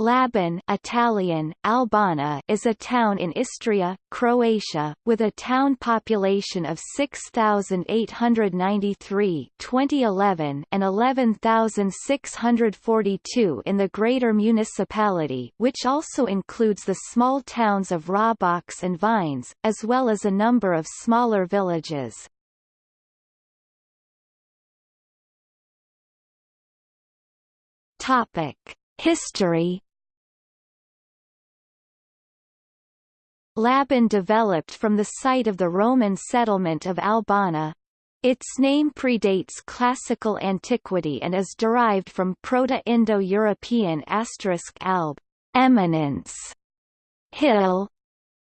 Labin Italian, Albona is a town in Istria, Croatia, with a town population of 6,893 2011 and 11,642 in the greater municipality which also includes the small towns of Rabac and Vines, as well as a number of smaller villages. History Labin developed from the site of the Roman settlement of Albona. Its name predates classical antiquity and is derived from Proto-Indo-European asterisk alb, eminence, hill.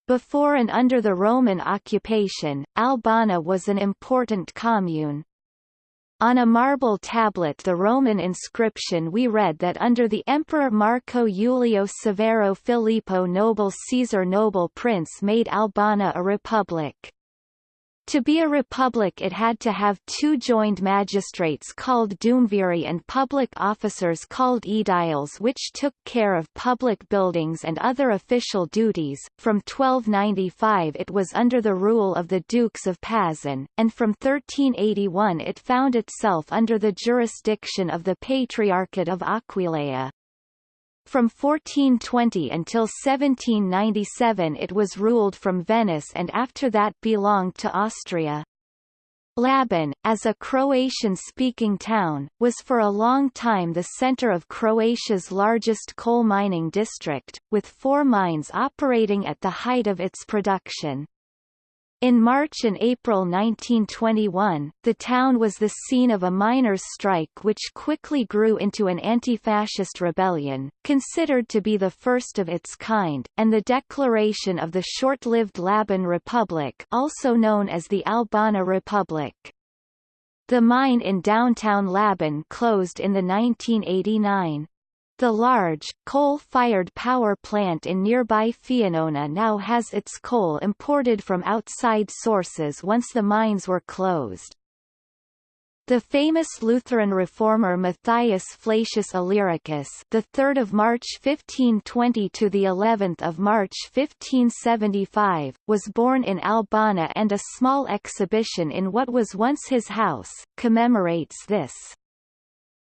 Before and under the Roman occupation, Albona was an important commune. On a marble tablet the Roman inscription we read that under the Emperor Marco Iulio Severo Filippo noble Caesar noble prince made Albona a republic. To be a republic it had to have two joined magistrates called duumviri and public officers called aediles which took care of public buildings and other official duties. From 1295 it was under the rule of the Dukes of Pazin, and from 1381 it found itself under the jurisdiction of the Patriarchate of Aquileia. From 1420 until 1797 it was ruled from Venice and after that belonged to Austria. Labin, as a Croatian-speaking town, was for a long time the center of Croatia's largest coal mining district, with four mines operating at the height of its production. In March and April 1921, the town was the scene of a miners' strike which quickly grew into an anti-fascist rebellion, considered to be the first of its kind, and the declaration of the short-lived Labin Republic also known as the Albona Republic. The mine in downtown Labin closed in the 1989. The large, coal-fired power plant in nearby Fianona now has its coal imported from outside sources once the mines were closed. The famous Lutheran reformer Matthias Flacius Illyricus, the 3rd of March 1520 to the 11th of March 1575, was born in Albona and a small exhibition in what was once his house commemorates this.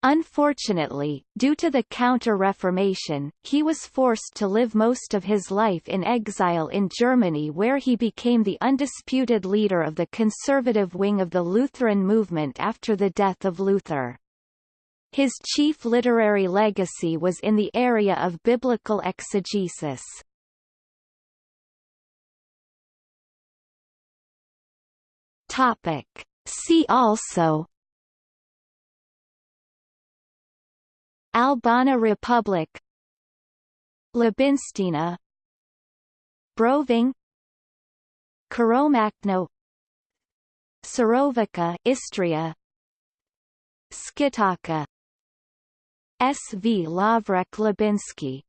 Unfortunately, due to the Counter-Reformation, he was forced to live most of his life in exile in Germany where he became the undisputed leader of the conservative wing of the Lutheran movement after the death of Luther. His chief literary legacy was in the area of biblical exegesis. Topic. See also Albona Republic. Labinstina Broving. Karomachno Surovica Istria. Skitaka SV Lavrek Labinsky